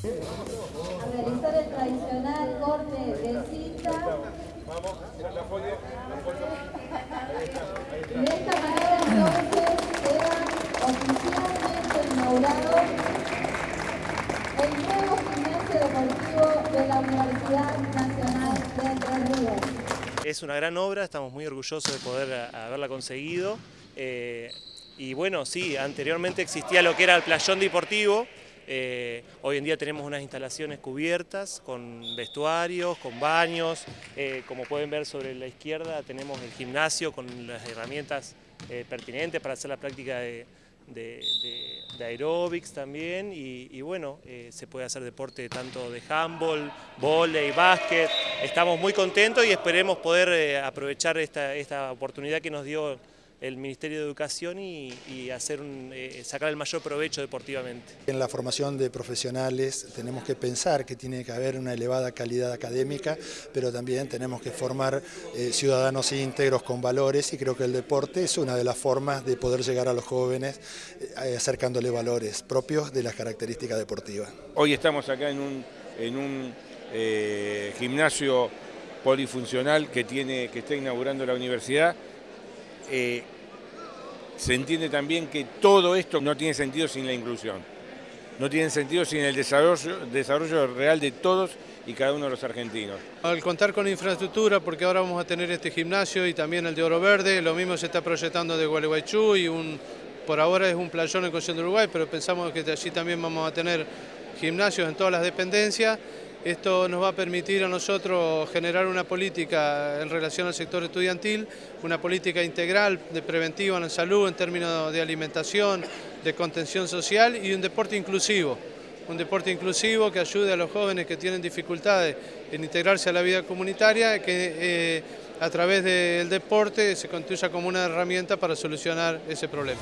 A realizar el tradicional corte de cinta. Vamos, la folla, la de esta manera entonces queda oficialmente inaugurado el nuevo gimnasio deportivo de la Universidad Nacional de Entre Ríos. Es una gran obra, estamos muy orgullosos de poder haberla conseguido. eh, y bueno, sí, anteriormente existía lo que era el playón deportivo. Eh, hoy en día tenemos unas instalaciones cubiertas con vestuarios, con baños. eh, como pueden ver sobre la izquierda tenemos el gimnasio con las herramientas eh, pertinentes para hacer la práctica de, de, aeróbics también y, bueno, se puede hacer deporte tanto de handball, volei, básquet. Estamos muy contentos y esperemos poder aprovechar esta, esta oportunidad que nos dio el Ministerio de Educación y, y hacer un, eh, sacar el mayor provecho deportivamente. En la formación de profesionales tenemos que pensar que tiene que haber una elevada calidad académica, pero también tenemos que formar eh, ciudadanos íntegros con valores y creo que el deporte es una de las formas de poder llegar a los jóvenes eh, acercándole valores propios de las características deportivas. Hoy estamos acá en un, en un eh, gimnasio polifuncional que, tiene, que está inaugurando la universidad. Eh, se entiende también que todo esto no tiene sentido sin la inclusión. No tiene sentido sin el desarrollo, real de todos y cada uno de los argentinos. Al contar con infraestructura, porque ahora vamos a tener este gimnasio y también el de Oro Verde, lo mismo se está proyectando de Gualeguaychú y un, por ahora es un playón en Concepción de Uruguay, pero pensamos que de allí también vamos a tener gimnasios en todas las dependencias. Esto nos va a permitir a nosotros generar una política en relación al sector estudiantil, una política integral de preventiva en la salud en términos de alimentación, de contención social y un deporte inclusivo un deporte inclusivo que ayude a los jóvenes que tienen dificultades en integrarse a la vida comunitaria, que eh, a través del deporte se construya como una herramienta para solucionar ese problema.